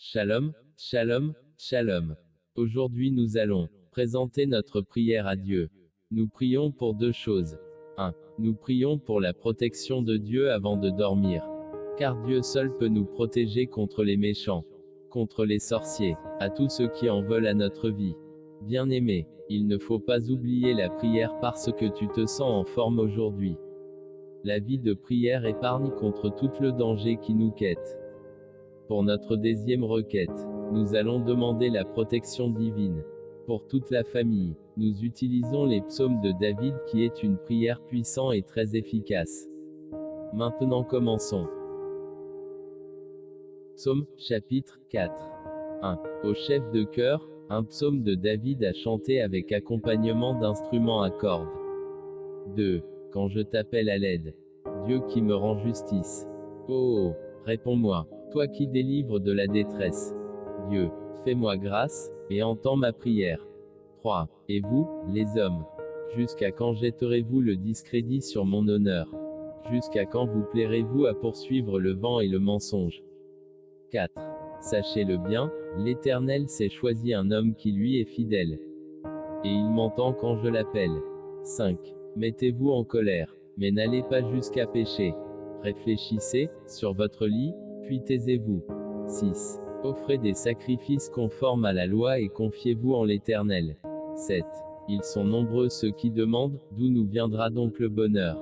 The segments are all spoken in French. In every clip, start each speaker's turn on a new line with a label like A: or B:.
A: Shalom, shalom, shalom. Aujourd'hui nous allons présenter notre prière à Dieu. Nous prions pour deux choses. 1. Nous prions pour la protection de Dieu avant de dormir. Car Dieu seul peut nous protéger contre les méchants, contre les sorciers, à tous ceux qui en veulent à notre vie. Bien-aimé, il ne faut pas oublier la prière parce que tu te sens en forme aujourd'hui. La vie de prière épargne contre tout le danger qui nous quête. Pour notre deuxième requête, nous allons demander la protection divine. Pour toute la famille, nous utilisons les psaumes de David qui est une prière puissante et très efficace. Maintenant commençons. Psaume, chapitre 4. 1. Au chef de chœur, un psaume de David à chanter avec accompagnement d'instruments à cordes. 2. Quand je t'appelle à l'aide. Dieu qui me rend justice. Oh, réponds-moi. Toi qui délivres de la détresse. Dieu, fais-moi grâce, et entends ma prière. 3. Et vous, les hommes Jusqu'à quand jetterez-vous le discrédit sur mon honneur? Jusqu'à quand vous plairez-vous à poursuivre le vent et le mensonge? 4. Sachez-le bien, l'Éternel s'est choisi un homme qui lui est fidèle. Et il m'entend quand je l'appelle. 5. Mettez-vous en colère, mais n'allez pas jusqu'à pécher. Réfléchissez, sur votre lit, puis taisez-vous. 6. Offrez des sacrifices conformes à la loi et confiez-vous en l'Éternel. 7. Ils sont nombreux ceux qui demandent, d'où nous viendra donc le bonheur?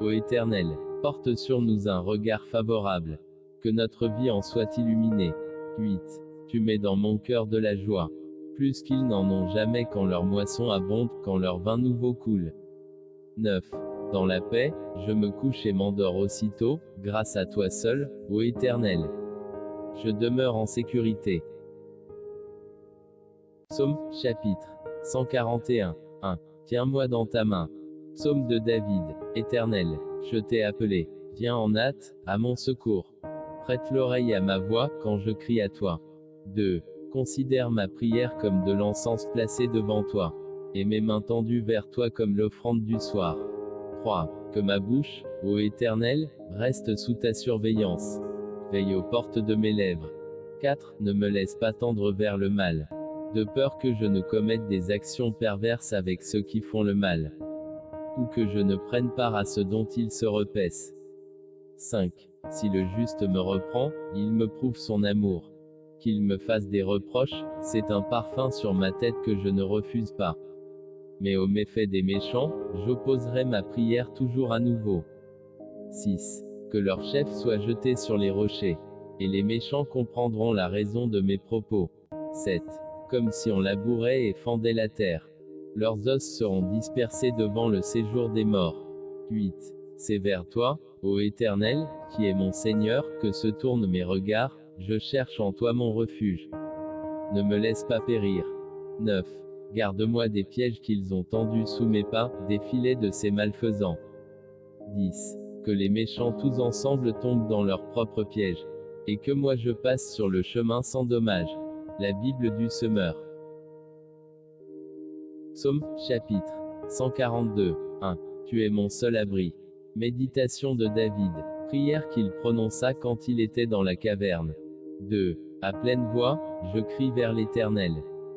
A: Ô Éternel, porte sur nous un regard favorable. Que notre vie en soit illuminée. 8. Tu mets dans mon cœur de la joie. Plus qu'ils n'en ont jamais quand leur moisson abonde, quand leur vin nouveau coule. 9. Dans la paix, je me couche et m'endors aussitôt, grâce à toi seul, ô Éternel. Je demeure en sécurité. Psaume, chapitre 141. 1. Tiens-moi dans ta main. Psaume de David. Éternel, je t'ai appelé. Viens en hâte, à mon secours. Prête l'oreille à ma voix, quand je crie à toi. 2. Considère ma prière comme de l'encens placé devant toi. Et mes mains tendues vers toi comme l'offrande du soir. 3. Que ma bouche, ô Éternel, reste sous ta surveillance. Veille aux portes de mes lèvres. 4. Ne me laisse pas tendre vers le mal. De peur que je ne commette des actions perverses avec ceux qui font le mal. Ou que je ne prenne part à ce dont ils se repaissent. 5. Si le juste me reprend, il me prouve son amour. Qu'il me fasse des reproches, c'est un parfum sur ma tête que je ne refuse pas mais aux méfaits des méchants, j'opposerai ma prière toujours à nouveau. 6. Que leur chef soit jeté sur les rochers. Et les méchants comprendront la raison de mes propos. 7. Comme si on labourait et fendait la terre. Leurs os seront dispersés devant le séjour des morts. 8. C'est vers toi, ô Éternel, qui est mon Seigneur, que se tournent mes regards, je cherche en toi mon refuge. Ne me laisse pas périr. 9. Garde-moi des pièges qu'ils ont tendus sous mes pas, des filets de ces malfaisants. 10. Que les méchants tous ensemble tombent dans leur propre piège. Et que moi je passe sur le chemin sans dommage. La Bible du semeur. Psaume, chapitre 142. 1. Tu es mon seul abri. Méditation de David. Prière qu'il prononça quand il était dans la caverne. 2. À pleine voix, je crie vers l'Éternel.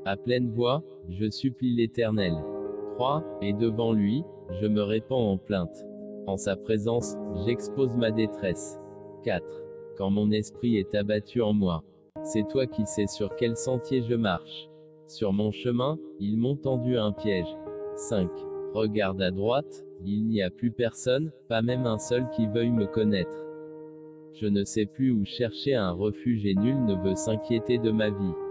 A: À pleine voix, je supplie l'Éternel. 3. Et devant lui, je me répands en plainte. En sa présence, j'expose ma détresse. 4. Quand mon esprit est abattu en moi, c'est toi qui sais sur quel sentier je marche. Sur mon chemin, ils m'ont tendu un piège. 5. Regarde à droite, il n'y a plus personne, pas même un seul qui veuille me connaître. Je ne sais plus où chercher un refuge et nul ne veut s'inquiéter de ma vie.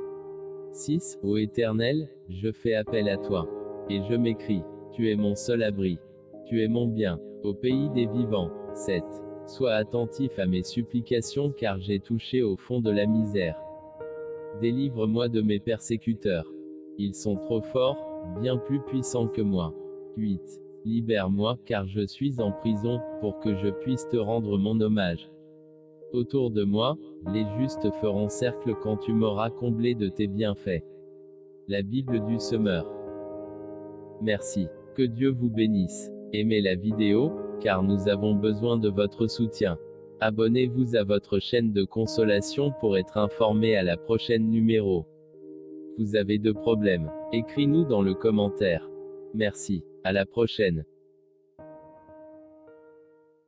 A: 6. Ô Éternel, je fais appel à toi. Et je m'écris. Tu es mon seul abri. Tu es mon bien. Au pays des vivants. 7. Sois attentif à mes supplications car j'ai touché au fond de la misère. Délivre-moi de mes persécuteurs. Ils sont trop forts, bien plus puissants que moi. 8. Libère-moi car je suis en prison, pour que je puisse te rendre mon hommage. Autour de moi, les justes feront cercle quand tu m'auras comblé de tes bienfaits. La Bible du semeur. Merci. Que Dieu vous bénisse. Aimez la vidéo, car nous avons besoin de votre soutien. Abonnez-vous à votre chaîne de consolation pour être informé à la prochaine numéro. Vous avez de problèmes? Écris-nous dans le commentaire. Merci. À la prochaine.